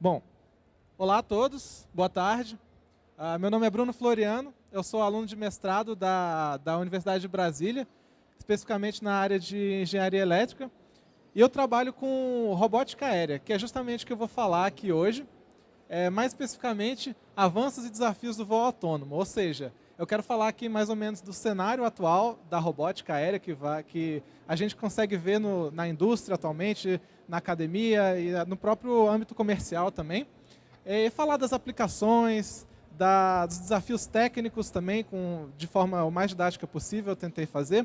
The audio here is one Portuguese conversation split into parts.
Bom, olá a todos, boa tarde. Uh, meu nome é Bruno Floriano, eu sou aluno de mestrado da, da Universidade de Brasília, especificamente na área de engenharia elétrica. E eu trabalho com robótica aérea, que é justamente o que eu vou falar aqui hoje. É, mais especificamente, avanços e desafios do voo autônomo. Ou seja, eu quero falar aqui mais ou menos do cenário atual da robótica aérea, que, vai, que a gente consegue ver no, na indústria atualmente, na academia e no próprio âmbito comercial também. E falar das aplicações, da, dos desafios técnicos também, com, de forma o mais didática possível, eu tentei fazer.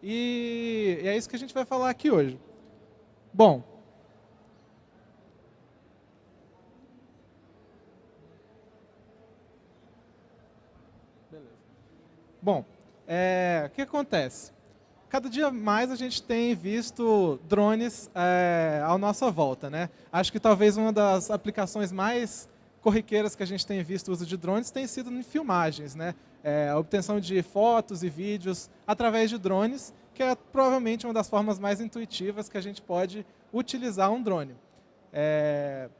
E, e é isso que a gente vai falar aqui hoje. Bom, Bom, é, o que acontece? cada dia mais a gente tem visto drones é, à nossa volta. Né? Acho que talvez uma das aplicações mais corriqueiras que a gente tem visto o uso de drones tem sido em filmagens. Né? É, a obtenção de fotos e vídeos através de drones, que é provavelmente uma das formas mais intuitivas que a gente pode utilizar um drone. É,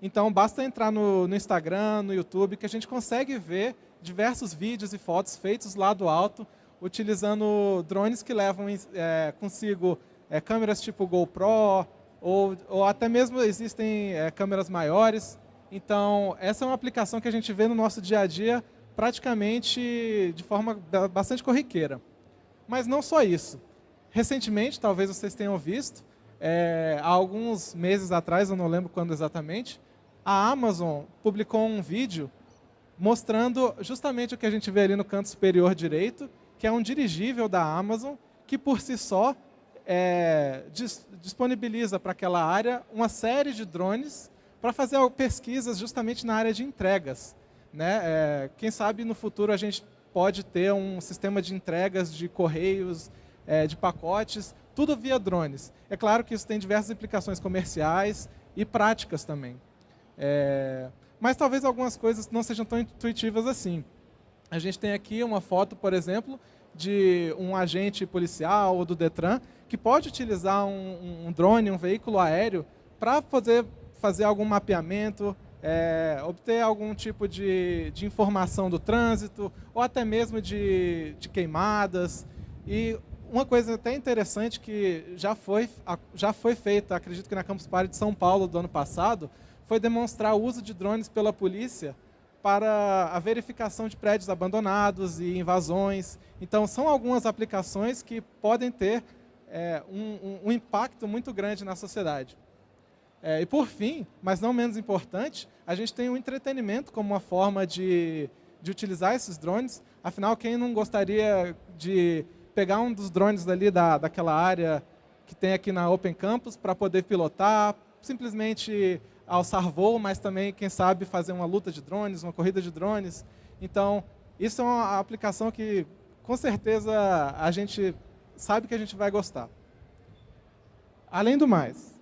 então, basta entrar no, no Instagram, no YouTube, que a gente consegue ver diversos vídeos e fotos feitos lá do alto utilizando drones que levam é, consigo é, câmeras tipo GoPro, ou, ou até mesmo existem é, câmeras maiores. Então, essa é uma aplicação que a gente vê no nosso dia a dia praticamente de forma bastante corriqueira. Mas não só isso. Recentemente, talvez vocês tenham visto, é, há alguns meses atrás, eu não lembro quando exatamente, a Amazon publicou um vídeo mostrando justamente o que a gente vê ali no canto superior direito, que é um dirigível da Amazon, que por si só é, dis disponibiliza para aquela área uma série de drones para fazer pesquisas justamente na área de entregas. Né? É, quem sabe no futuro a gente pode ter um sistema de entregas de correios, é, de pacotes, tudo via drones. É claro que isso tem diversas implicações comerciais e práticas também. É, mas talvez algumas coisas não sejam tão intuitivas assim. A gente tem aqui uma foto, por exemplo, de um agente policial ou do Detran que pode utilizar um, um drone, um veículo aéreo, para fazer, fazer algum mapeamento, é, obter algum tipo de, de informação do trânsito, ou até mesmo de, de queimadas. E uma coisa até interessante que já foi, já foi feita, acredito que na Campus Party de São Paulo do ano passado, foi demonstrar o uso de drones pela polícia para a verificação de prédios abandonados e invasões. Então, são algumas aplicações que podem ter é, um, um, impacto muito grande na sociedade. É, e, por fim, mas não menos importante, a gente tem o entretenimento como uma forma de, de utilizar esses drones. Afinal, quem não gostaria de pegar um dos drones dali da, daquela área que tem aqui na Open Campus para poder pilotar, simplesmente alçar voo, mas também, quem sabe, fazer uma luta de drones, uma corrida de drones. Então, isso é uma aplicação que, com certeza, a gente sabe que a gente vai gostar. Além do mais,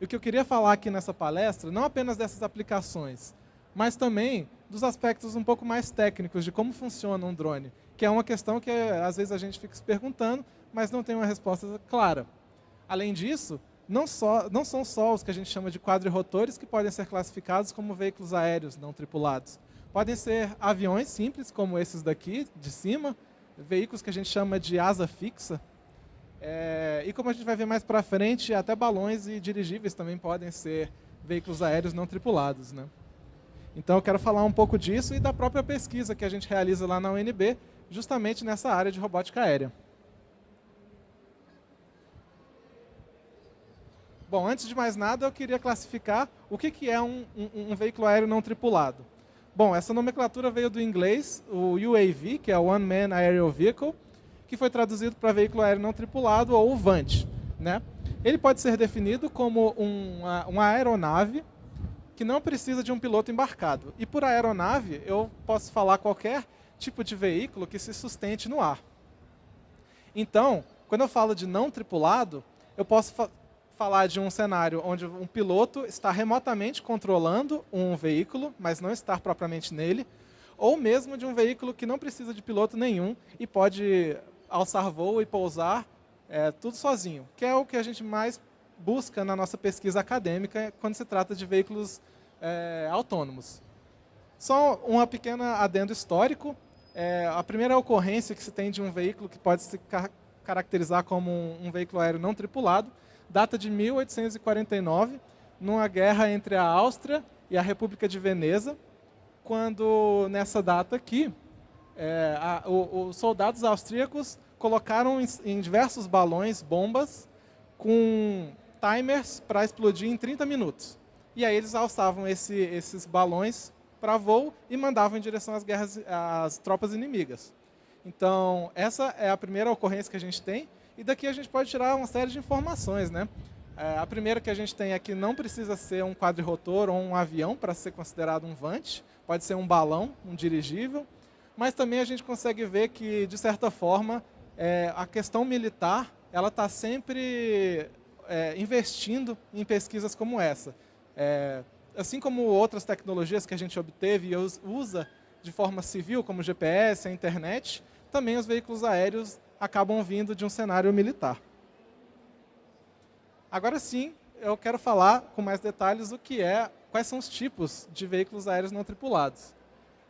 o que eu queria falar aqui nessa palestra, não apenas dessas aplicações, mas também dos aspectos um pouco mais técnicos de como funciona um drone, que é uma questão que às vezes a gente fica se perguntando, mas não tem uma resposta clara. Além disso, não, só, não são só os que a gente chama de quadrirotores que podem ser classificados como veículos aéreos não tripulados. Podem ser aviões simples, como esses daqui, de cima, veículos que a gente chama de asa fixa. É, e como a gente vai ver mais para frente, até balões e dirigíveis também podem ser veículos aéreos não tripulados. Né? Então eu quero falar um pouco disso e da própria pesquisa que a gente realiza lá na UNB, justamente nessa área de robótica aérea. Bom, antes de mais nada, eu queria classificar o que, que é um, um, um veículo aéreo não tripulado. Bom, essa nomenclatura veio do inglês, o UAV, que é One Man Aerial Vehicle, que foi traduzido para veículo aéreo não tripulado, ou VANT. Né? Ele pode ser definido como uma, uma aeronave que não precisa de um piloto embarcado. E por aeronave, eu posso falar qualquer tipo de veículo que se sustente no ar. Então, quando eu falo de não tripulado, eu posso falar de um cenário onde um piloto está remotamente controlando um veículo, mas não está propriamente nele, ou mesmo de um veículo que não precisa de piloto nenhum e pode alçar voo e pousar é, tudo sozinho, que é o que a gente mais busca na nossa pesquisa acadêmica quando se trata de veículos é, autônomos. Só uma pequena adendo histórico. É, a primeira ocorrência que se tem de um veículo que pode se car caracterizar como um, um veículo aéreo não tripulado data de 1849, numa guerra entre a Áustria e a República de Veneza, quando nessa data aqui, é, a, o, os soldados austríacos colocaram em, em diversos balões bombas com timers para explodir em 30 minutos. E aí eles alçavam esse, esses balões para voo e mandavam em direção às, guerras, às tropas inimigas. Então, essa é a primeira ocorrência que a gente tem, e daqui a gente pode tirar uma série de informações. Né? É, a primeira que a gente tem é que não precisa ser um quadrirotor ou um avião para ser considerado um vante, pode ser um balão, um dirigível, mas também a gente consegue ver que, de certa forma, é, a questão militar ela está sempre é, investindo em pesquisas como essa. É, assim como outras tecnologias que a gente obteve e usa de forma civil, como o GPS, a internet, também os veículos aéreos acabam vindo de um cenário militar. Agora sim, eu quero falar com mais detalhes o que é, quais são os tipos de veículos aéreos não tripulados.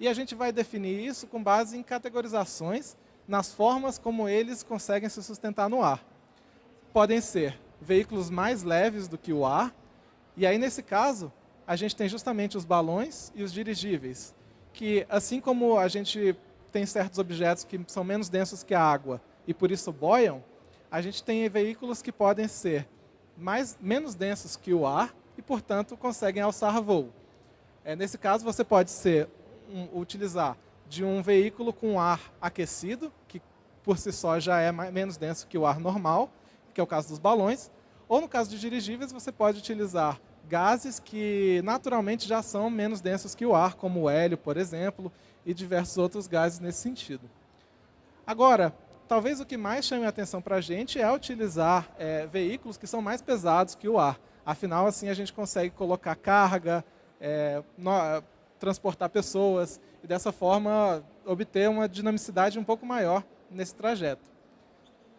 E a gente vai definir isso com base em categorizações nas formas como eles conseguem se sustentar no ar. Podem ser veículos mais leves do que o ar, e aí nesse caso, a gente tem justamente os balões e os dirigíveis, que assim como a gente tem certos objetos que são menos densos que a água e por isso boiam, a gente tem veículos que podem ser mais, menos densos que o ar e, portanto, conseguem alçar voo. É, nesse caso, você pode ser, um, utilizar de um veículo com ar aquecido, que por si só já é mais, menos denso que o ar normal, que é o caso dos balões, ou no caso de dirigíveis, você pode utilizar gases que naturalmente já são menos densos que o ar, como o hélio, por exemplo, e diversos outros gases nesse sentido. Agora, talvez o que mais chame a atenção para a gente é utilizar é, veículos que são mais pesados que o ar. Afinal, assim, a gente consegue colocar carga, é, no, transportar pessoas, e dessa forma obter uma dinamicidade um pouco maior nesse trajeto.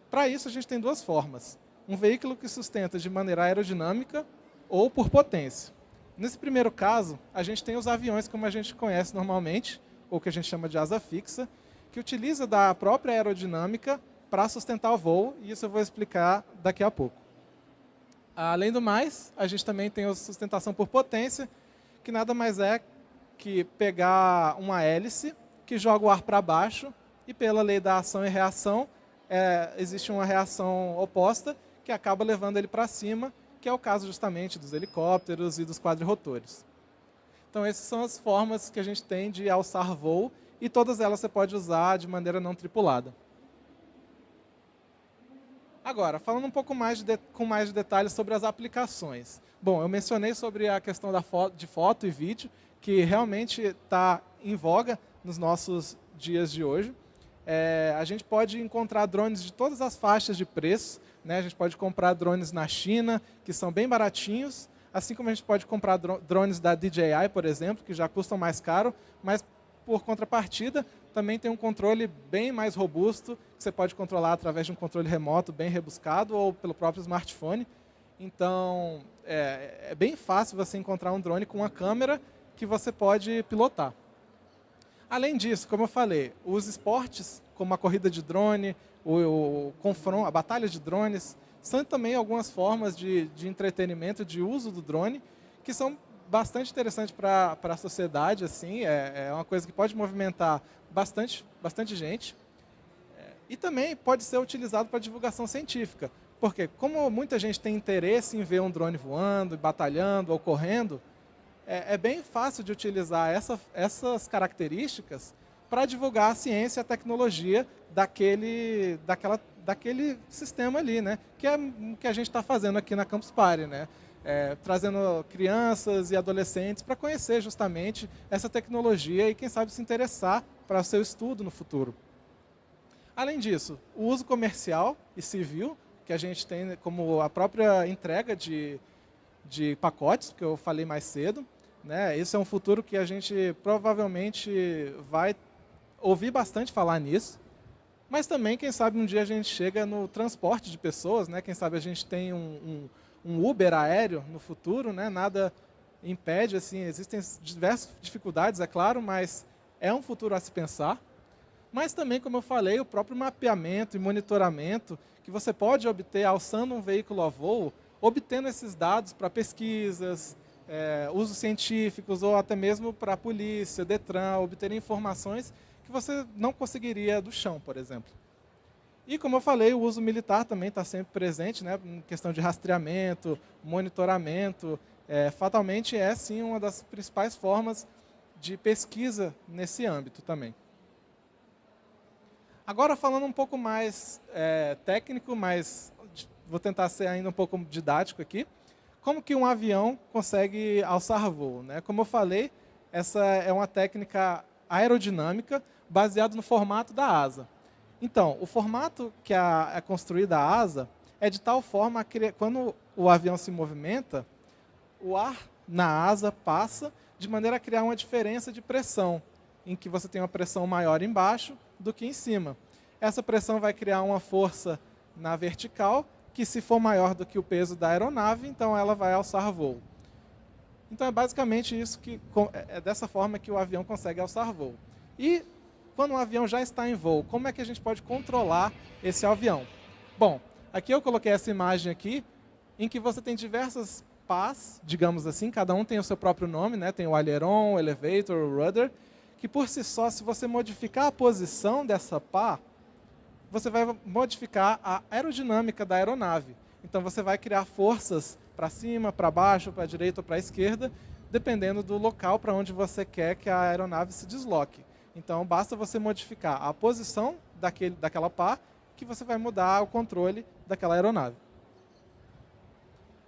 Para isso, a gente tem duas formas. Um veículo que sustenta de maneira aerodinâmica ou por potência. Nesse primeiro caso, a gente tem os aviões como a gente conhece normalmente, ou que a gente chama de asa fixa, que utiliza da própria aerodinâmica para sustentar o voo, e isso eu vou explicar daqui a pouco. Além do mais, a gente também tem a sustentação por potência, que nada mais é que pegar uma hélice que joga o ar para baixo e pela lei da ação e reação, é, existe uma reação oposta que acaba levando ele para cima, que é o caso justamente dos helicópteros e dos quadrirotores. Então essas são as formas que a gente tem de alçar voo e todas elas você pode usar de maneira não tripulada. Agora, falando um pouco mais de, com mais de detalhes sobre as aplicações. Bom, eu mencionei sobre a questão da de foto e vídeo, que realmente está em voga nos nossos dias de hoje. É, a gente pode encontrar drones de todas as faixas de preço. Né? A gente pode comprar drones na China, que são bem baratinhos, assim como a gente pode comprar drones da DJI, por exemplo, que já custam mais caro, mas por contrapartida, também tem um controle bem mais robusto, que você pode controlar através de um controle remoto bem rebuscado ou pelo próprio smartphone. Então, é, é bem fácil você encontrar um drone com uma câmera que você pode pilotar. Além disso, como eu falei, os esportes, como a corrida de drone, o, o confronto, a batalha de drones, são também algumas formas de, de entretenimento, de uso do drone, que são bastante interessantes para a sociedade, assim, é, é, uma coisa que pode movimentar bastante, bastante gente. É, e também pode ser utilizado para divulgação científica, porque como muita gente tem interesse em ver um drone voando, batalhando ou correndo, é, é bem fácil de utilizar essa, essas características para divulgar a ciência e a tecnologia daquele, daquela, daquele sistema ali, né? que é o que a gente está fazendo aqui na Campus Party, né? É, trazendo crianças e adolescentes para conhecer justamente essa tecnologia e, quem sabe, se interessar para o seu estudo no futuro. Além disso, o uso comercial e civil, que a gente tem como a própria entrega de, de pacotes, que eu falei mais cedo, né? Esse é um futuro que a gente provavelmente vai ouvir bastante falar nisso, mas também, quem sabe, um dia a gente chega no transporte de pessoas, né? quem sabe a gente tem um, um, um Uber aéreo no futuro, né? nada impede, assim, existem diversas dificuldades, é claro, mas é um futuro a se pensar. Mas também, como eu falei, o próprio mapeamento e monitoramento que você pode obter alçando um veículo a voo, obtendo esses dados para pesquisas, é, usos científicos ou até mesmo para a polícia, Detran, obter informações que você não conseguiria do chão, por exemplo. E, como eu falei, o uso militar também está sempre presente, né, em questão de rastreamento, monitoramento. É, fatalmente é, sim, uma das principais formas de pesquisa nesse âmbito também. Agora, falando um pouco mais é, técnico, mas vou tentar ser ainda um pouco didático aqui. Como que um avião consegue alçar voo? Né? Como eu falei, essa é uma técnica aerodinâmica baseada no formato da asa. Então, o formato que é construída a asa é de tal forma que quando o avião se movimenta, o ar na asa passa de maneira a criar uma diferença de pressão, em que você tem uma pressão maior embaixo do que em cima. Essa pressão vai criar uma força na vertical, que se for maior do que o peso da aeronave, então ela vai alçar voo. Então é basicamente isso que é, é dessa forma que o avião consegue alçar voo. E quando o avião já está em voo, como é que a gente pode controlar esse avião? Bom, aqui eu coloquei essa imagem aqui, em que você tem diversas pás, digamos assim, cada um tem o seu próprio nome, né? tem o aileron, o elevator, o rudder, que por si só, se você modificar a posição dessa pá, você vai modificar a aerodinâmica da aeronave. Então você vai criar forças para cima, para baixo, para a direita ou para a esquerda, dependendo do local para onde você quer que a aeronave se desloque. Então, basta você modificar a posição daquele, daquela pá que você vai mudar o controle daquela aeronave.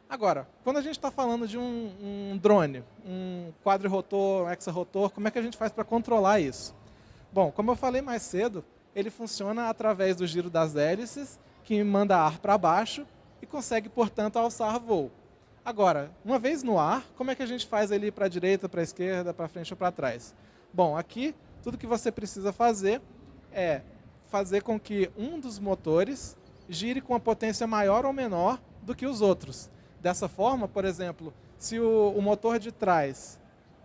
Agora, quando a gente está falando de um, um, drone, um quadrirotor, um hexarotor, como é que a gente faz para controlar isso? Bom, como eu falei mais cedo, ele funciona através do giro das hélices, que manda ar para baixo e consegue, portanto, alçar voo. Agora, uma vez no ar, como é que a gente faz ele para a direita, para a esquerda, para frente ou para trás? Bom, aqui tudo que você precisa fazer é fazer com que um dos motores gire com a potência maior ou menor do que os outros. Dessa forma, por exemplo, se o, o motor de trás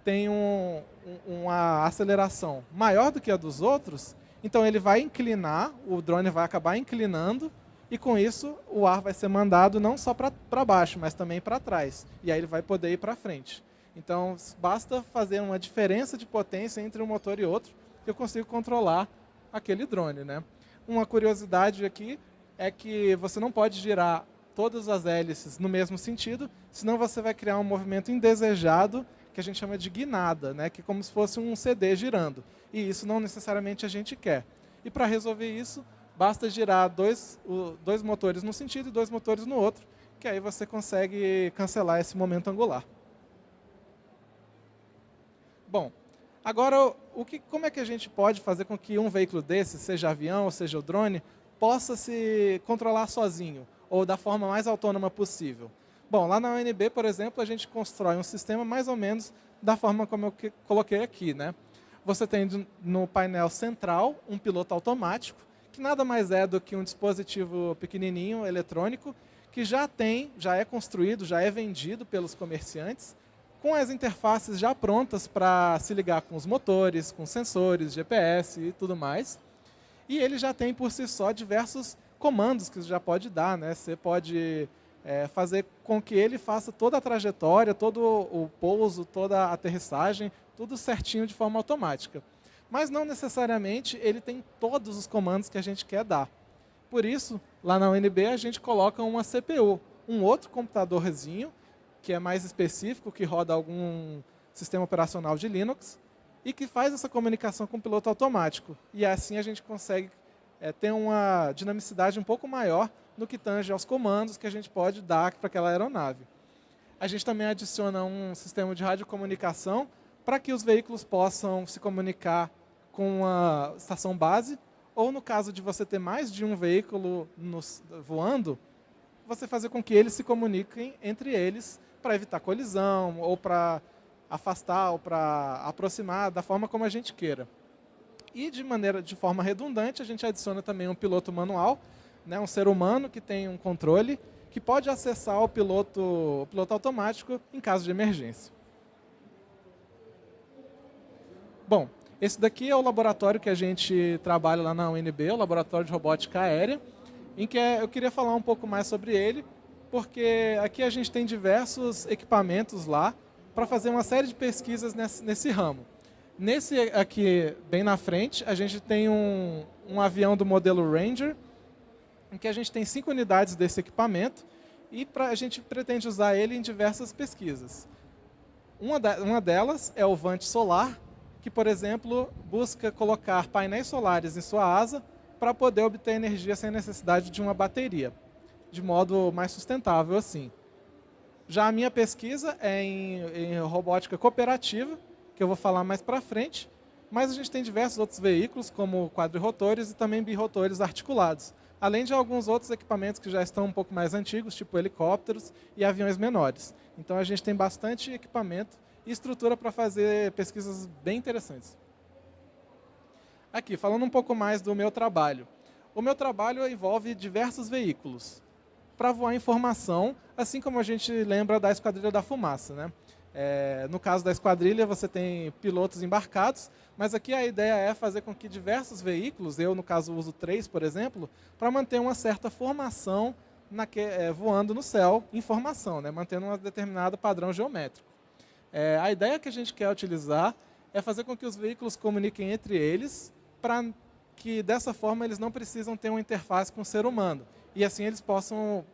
tem um, um, uma aceleração maior do que a dos outros, então ele vai inclinar, o drone vai acabar inclinando, e com isso o ar vai ser mandado não só para baixo, mas também para trás. E aí ele vai poder ir para frente. Então, basta fazer uma diferença de potência entre um motor e outro, que eu consigo controlar aquele drone. Né? Uma curiosidade aqui é que você não pode girar todas as hélices no mesmo sentido, senão você vai criar um movimento indesejado, que a gente chama de guinada, né? que é como se fosse um CD girando. E isso não necessariamente a gente quer. E para resolver isso, basta girar dois, dois motores num sentido e dois motores no outro, que aí você consegue cancelar esse momento angular. Bom, agora, o que, como é que a gente pode fazer com que um veículo desse, seja avião ou seja o drone, possa se controlar sozinho, ou da forma mais autônoma possível? Bom, lá na UNB, por exemplo, a gente constrói um sistema mais ou menos da forma como eu coloquei aqui. Né? Você tem no painel central um piloto automático, que nada mais é do que um dispositivo pequenininho, eletrônico, que já tem, já é construído, já é vendido pelos comerciantes, com as interfaces já prontas para se ligar com os motores, com sensores, GPS e tudo mais. E ele já tem por si só diversos comandos que você já pode dar. Né? Você pode é, fazer com que ele faça toda a trajetória, todo o pouso, toda a aterrissagem, tudo certinho de forma automática. Mas não necessariamente ele tem todos os comandos que a gente quer dar. Por isso, lá na UNB a gente coloca uma CPU, um outro computadorzinho que é mais específico, que roda algum sistema operacional de Linux, e que faz essa comunicação com o piloto automático. E assim a gente consegue é, ter uma dinamicidade um pouco maior no que tange aos comandos que a gente pode dar para aquela aeronave. A gente também adiciona um sistema de radiocomunicação para que os veículos possam se comunicar com a estação base, ou no caso de você ter mais de um veículo nos, voando, você fazer com que eles se comuniquem entre eles para evitar colisão, ou para afastar, ou para aproximar, da forma como a gente queira. E de maneira, de forma redundante, a gente adiciona também um piloto manual, né, um ser humano que tem um controle que pode acessar o piloto, o piloto automático em caso de emergência. Bom, esse daqui é o laboratório que a gente trabalha lá na UNB, o Laboratório de Robótica Aérea, em que é, eu queria falar um pouco mais sobre ele, porque aqui a gente tem diversos equipamentos lá para fazer uma série de pesquisas nesse, nesse, ramo. Nesse aqui, bem na frente, a gente tem um, um avião do modelo Ranger, em que a gente tem cinco unidades desse equipamento e pra, a gente pretende usar ele em diversas pesquisas. Uma, da, uma delas é o Vante Solar, que, por exemplo, busca colocar painéis solares em sua asa para poder obter energia sem necessidade de uma bateria, de modo mais sustentável assim. Já a minha pesquisa é em, em robótica cooperativa, que eu vou falar mais para frente, mas a gente tem diversos outros veículos, como quadrirotores e também birotores articulados, além de alguns outros equipamentos que já estão um pouco mais antigos, tipo helicópteros e aviões menores. Então a gente tem bastante equipamento e estrutura para fazer pesquisas bem interessantes. Aqui, falando um pouco mais do meu trabalho. O meu trabalho envolve diversos veículos para voar informação, assim como a gente lembra da Esquadrilha da Fumaça. Né? É, no caso da esquadrilha, você tem pilotos embarcados, mas aqui a ideia é fazer com que diversos veículos, eu no caso uso três, por exemplo, para manter uma certa formação que, é, voando no céu em formação, né? mantendo um determinado padrão geométrico. É, a ideia que a gente quer utilizar é fazer com que os veículos comuniquem entre eles, para que dessa forma eles não precisam ter uma interface com o ser humano. E assim eles possam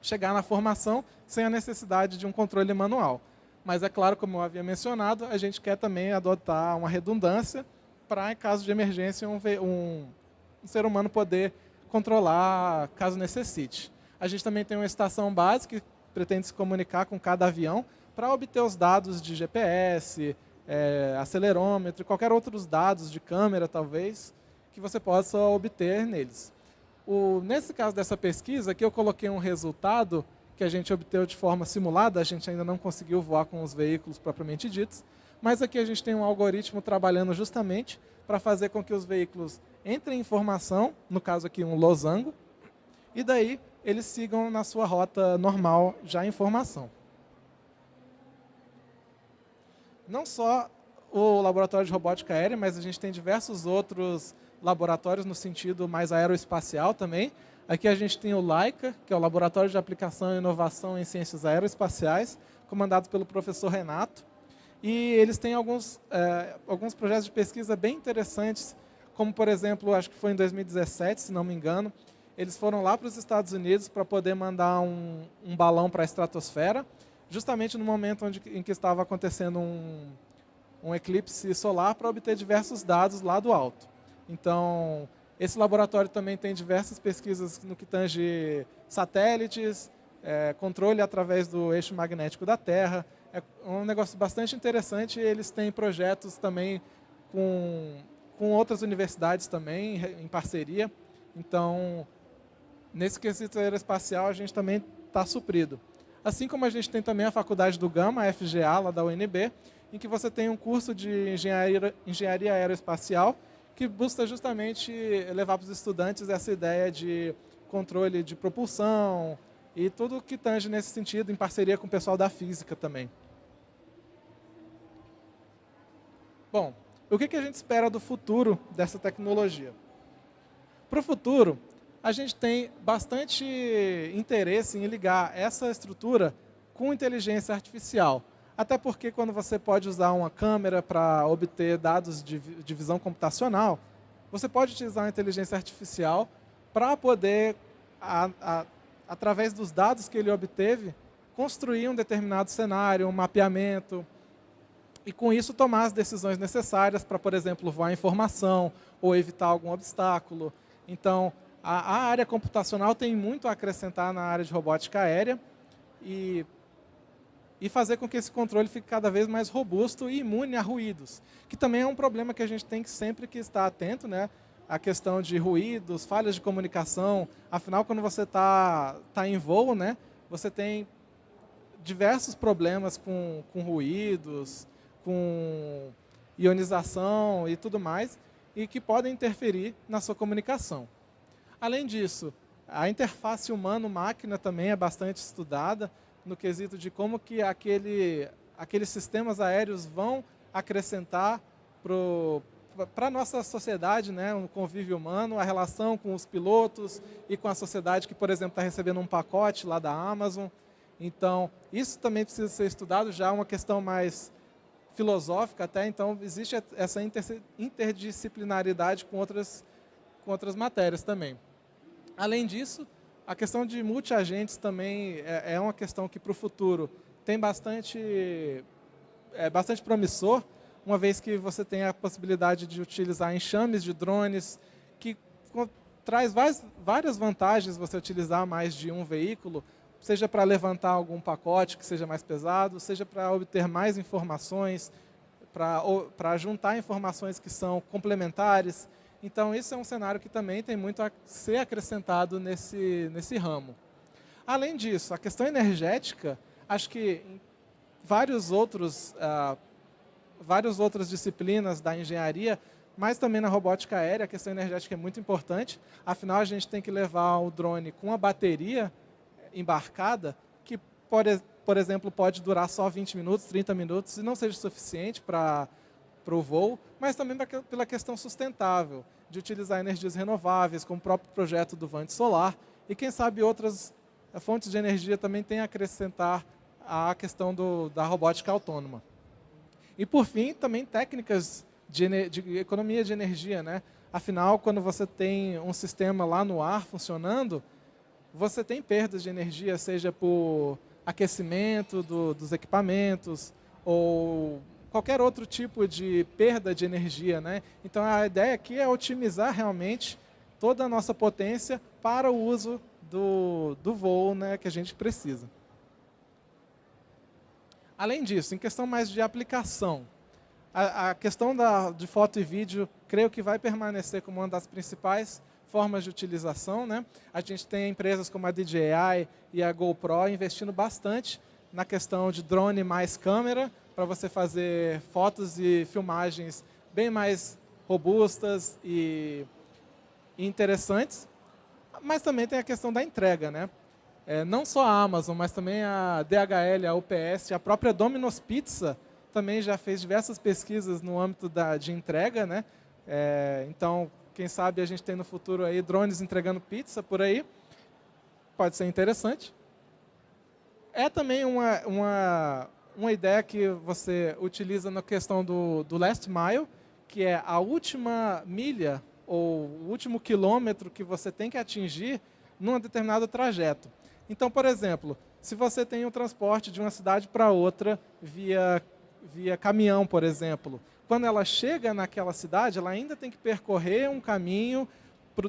chegar na formação sem a necessidade de um controle manual. Mas é claro, como eu havia mencionado, a gente quer também adotar uma redundância para, em caso de emergência, um, um, um ser humano poder controlar caso necessite. A gente também tem uma estação base que pretende se comunicar com cada avião, para obter os dados de GPS, é, acelerômetro, qualquer outros dados de câmera, talvez, que você possa obter neles. O, nesse caso dessa pesquisa, aqui eu coloquei um resultado que a gente obteve de forma simulada, a gente ainda não conseguiu voar com os veículos propriamente ditos, mas aqui a gente tem um algoritmo trabalhando justamente para fazer com que os veículos entrem em formação, no caso aqui um losango, e daí eles sigam na sua rota normal já em formação. não só o laboratório de robótica aérea, mas a gente tem diversos outros laboratórios no sentido mais aeroespacial também. Aqui a gente tem o LAICA, que é o Laboratório de Aplicação e Inovação em Ciências Aeroespaciais, comandado pelo professor Renato. E eles têm alguns, é, alguns projetos de pesquisa bem interessantes, como, por exemplo, acho que foi em 2017, se não me engano, eles foram lá para os Estados Unidos para poder mandar um, um balão para a estratosfera, justamente no momento onde, em que estava acontecendo um, um eclipse solar para obter diversos dados lá do alto. Então, esse laboratório também tem diversas pesquisas no que tange satélites, é, controle através do eixo magnético da Terra. É um negócio bastante interessante. Eles têm projetos também com, com outras universidades também, em parceria. Então, nesse quesito aeroespacial, a gente também está suprido. Assim como a gente tem também a faculdade do Gama, a FGA, lá da UNB, em que você tem um curso de engenharia, engenharia aeroespacial, que busca justamente levar para os estudantes essa ideia de controle de propulsão e tudo que tange nesse sentido, em parceria com o pessoal da física também. Bom, o que a gente espera do futuro dessa tecnologia? Para o futuro, a gente tem bastante interesse em ligar essa estrutura com inteligência artificial. Até porque quando você pode usar uma câmera para obter dados de, de visão computacional, você pode utilizar a inteligência artificial para poder, a, a, através dos dados que ele obteve, construir um determinado cenário, um mapeamento, e com isso tomar as decisões necessárias para, por exemplo, voar informação ou evitar algum obstáculo. Então, a, a, área computacional tem muito a acrescentar na área de robótica aérea e, e fazer com que esse controle fique cada vez mais robusto e imune a ruídos, que também é um problema que a gente tem que sempre que estar atento, né? A questão de ruídos, falhas de comunicação. Afinal, quando você está tá em voo, né, você tem diversos problemas com, com ruídos, com ionização e tudo mais, e que podem interferir na sua comunicação. Além disso, A interface humano-máquina também é bastante estudada no quesito de como que aquele, aqueles sistemas aéreos vão acrescentar para a nossa sociedade, né, um convívio humano, a relação com os pilotos e com a sociedade que, por exemplo, está recebendo um pacote lá da Amazon. Então, isso também precisa ser estudado, já é uma questão mais filosófica até, então existe essa interdisciplinaridade com outras, com outras matérias também. Além disso, a questão de multiagentes também é, é uma questão que para o futuro tem bastante, é bastante promissor, uma vez que você tem a possibilidade de utilizar enxames de drones, que traz várias vantagens você utilizar mais de um veículo, seja para levantar algum pacote que seja mais pesado, seja para obter mais informações, para juntar informações que são complementares. Então, esse é um cenário que também tem muito a ser acrescentado nesse, nesse ramo. Além disso, a questão energética, acho que vários outros, uh, várias outras disciplinas da engenharia, mas também na robótica aérea, a questão energética é muito importante. Afinal, a gente tem que levar o drone com a bateria embarcada, que, por exemplo, pode durar só 20 minutos, 30 minutos, e não seja suficiente para o voo, mas também pela questão sustentável, de utilizar energias renováveis, como o próprio projeto do Vante Solar, e quem sabe outras eh, fontes de energia também têm a acrescentar à questão do, da robótica autônoma. E, por fim, também técnicas de, de, economia de energia. Né? Afinal, quando você tem um sistema lá no ar funcionando, você tem perdas de energia, seja por aquecimento do, dos equipamentos ou qualquer outro tipo de perda de energia. Né? Então, a ideia aqui é otimizar realmente toda a nossa potência para o uso do, do voo né, que a gente precisa. Além disso, em questão mais de aplicação, a, a questão da, de foto e vídeo, creio que vai permanecer como uma das principais formas de utilização. Né? A gente tem empresas como a DJI e a GoPro investindo bastante na questão de drone mais câmera, para você fazer fotos e filmagens bem mais robustas e interessantes. Mas também tem a questão da entrega. Né? É, não só a Amazon, mas também a DHL, a UPS, a própria Domino's Pizza também já fez diversas pesquisas no âmbito da, de entrega. Né? É, então, quem sabe a gente tem no futuro aí drones entregando pizza por aí. Pode ser interessante. É também uma, uma, uma ideia que você utiliza na questão do, do last mile, que é a última milha ou o último quilômetro que você tem que atingir num determinado trajeto. Então, por exemplo, se você tem um transporte de uma cidade para outra via, via caminhão, por exemplo, quando ela chega naquela cidade, ela ainda tem que percorrer um caminho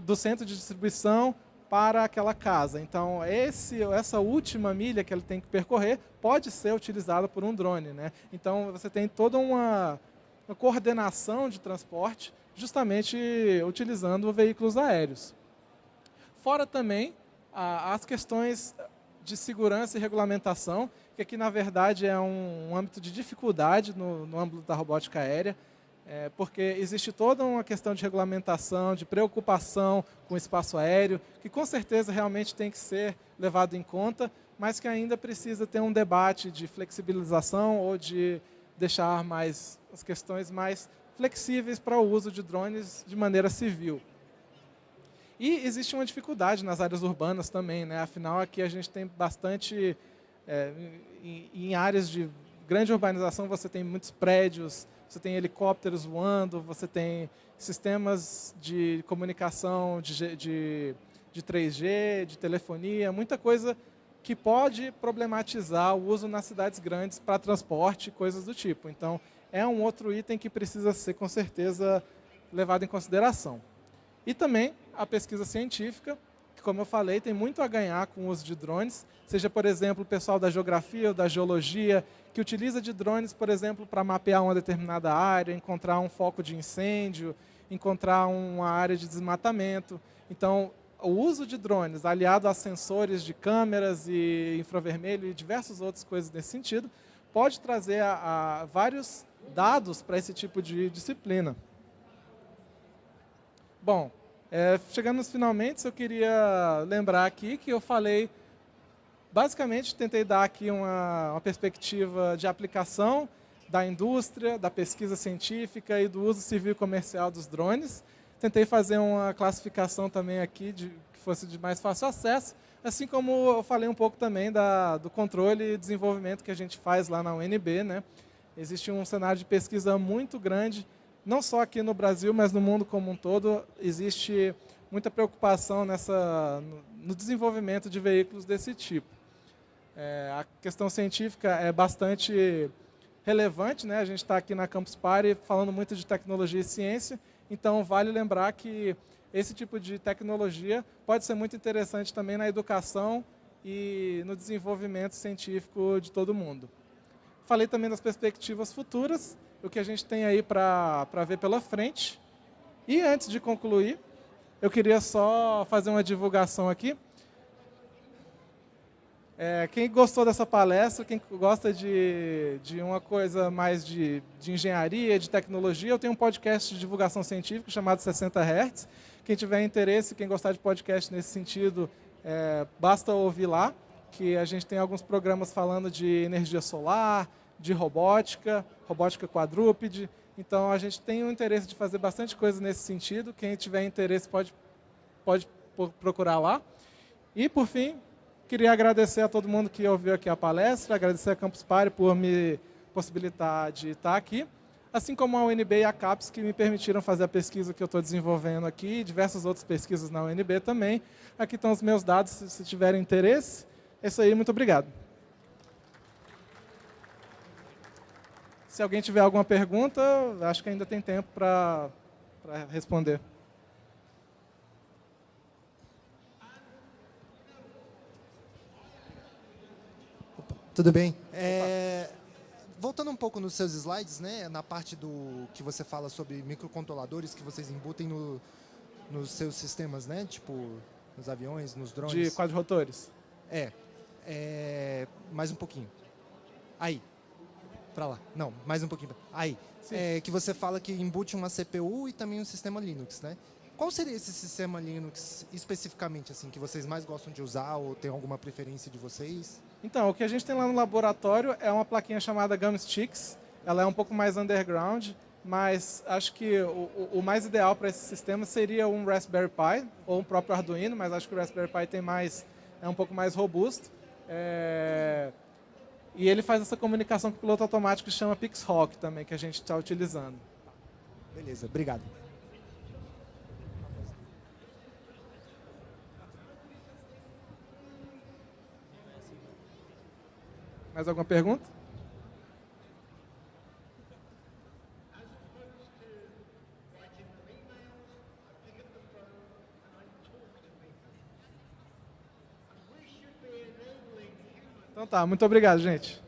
do centro de distribuição para aquela casa. Então, esse, essa última milha que ele tem que percorrer pode ser utilizada por um drone. Né? Então, você tem toda uma, uma coordenação de transporte justamente utilizando veículos aéreos. Fora também as questões de segurança e regulamentação, que aqui, na verdade, é um, um âmbito de dificuldade no, no âmbito da robótica aérea, é, porque existe toda uma questão de regulamentação, de preocupação com o espaço aéreo, que com certeza realmente tem que ser levado em conta, mas que ainda precisa ter um debate de flexibilização ou de deixar mais as questões mais flexíveis para o uso de drones de maneira civil. E existe uma dificuldade nas áreas urbanas também, né? afinal aqui a gente tem bastante é, em, em, áreas de grande urbanização você tem muitos prédios, você tem helicópteros voando, você tem sistemas de comunicação de, de, de 3G, de telefonia, muita coisa que pode problematizar o uso nas cidades grandes para transporte, coisas do tipo. Então, é um outro item que precisa ser, com certeza, levado em consideração. E também a pesquisa científica, como eu falei, tem muito a ganhar com o uso de drones, seja, por exemplo, o pessoal da geografia ou da geologia, que utiliza de drones, por exemplo, para mapear uma determinada área, encontrar um foco de incêndio, encontrar uma área de desmatamento. Então, o uso de drones, aliado a sensores de câmeras e infravermelho e diversas outras coisas nesse sentido, pode trazer a, a vários dados para esse tipo de disciplina. Bom, É, chegando nos finalmente, eu queria lembrar aqui que eu falei, basicamente, tentei dar aqui uma, uma perspectiva de aplicação da indústria, da pesquisa científica e do uso civil e comercial dos drones. Tentei fazer uma classificação também aqui de, que fosse de mais fácil acesso, assim como eu falei um pouco também da, do controle e desenvolvimento que a gente faz lá na UNB. Né? Existe um cenário de pesquisa muito grande não só aqui no Brasil, mas no mundo como um todo, existe muita preocupação nessa, no desenvolvimento de veículos desse tipo. É, a questão científica é bastante relevante, né? a gente está aqui na Campus Party falando muito de tecnologia e ciência, então vale lembrar que esse tipo de tecnologia pode ser muito interessante também na educação e no desenvolvimento científico de todo mundo. Falei também das perspectivas futuras, o que a gente tem aí para ver pela frente. E antes de concluir, eu queria só fazer uma divulgação aqui. É, quem gostou dessa palestra, quem gosta de, de uma coisa mais de, de engenharia, de tecnologia, eu tenho um podcast de divulgação científica chamado 60 Hz. Quem tiver interesse, quem gostar de podcast nesse sentido, é, basta ouvir lá, que a gente tem alguns programas falando de energia solar, de robótica, robótica quadrúpede. Então, a gente tem o interesse de fazer bastante coisa nesse sentido. Quem tiver interesse pode, pode procurar lá. E, por fim, queria agradecer a todo mundo que ouviu aqui a palestra, agradecer a Campus Party por me possibilitar de estar aqui, assim como a UNB e a CAPES, que me permitiram fazer a pesquisa que eu estou desenvolvendo aqui, e diversas outras pesquisas na UNB também. Aqui estão os meus dados, se tiverem interesse. É isso aí, muito obrigado. Se alguém tiver alguma pergunta, acho que ainda tem tempo para responder. Tudo bem. É, voltando um pouco nos seus slides, né, na parte do que você fala sobre microcontroladores que vocês embutem no, nos seus sistemas, né, tipo nos aviões, nos drones. De quadrotores. É, é. Mais um pouquinho. Aí para lá. Não, mais um pouquinho. Aí, é, que você fala que embute uma CPU e também um sistema Linux, né? Qual seria esse sistema Linux especificamente, assim, que vocês mais gostam de usar ou tem alguma preferência de vocês? Então, o que a gente tem lá no laboratório é uma plaquinha chamada Gumsticks. Ela é um pouco mais underground, mas acho que o, o mais ideal para esse sistema seria um Raspberry Pi ou um próprio Arduino, mas acho que o Raspberry Pi tem mais, é um pouco mais robusto. É, e ele faz essa comunicação com o piloto automático que chama PixHawk também, que a gente está utilizando. Beleza, obrigado. Mais alguma pergunta? Tá, muito obrigado, gente.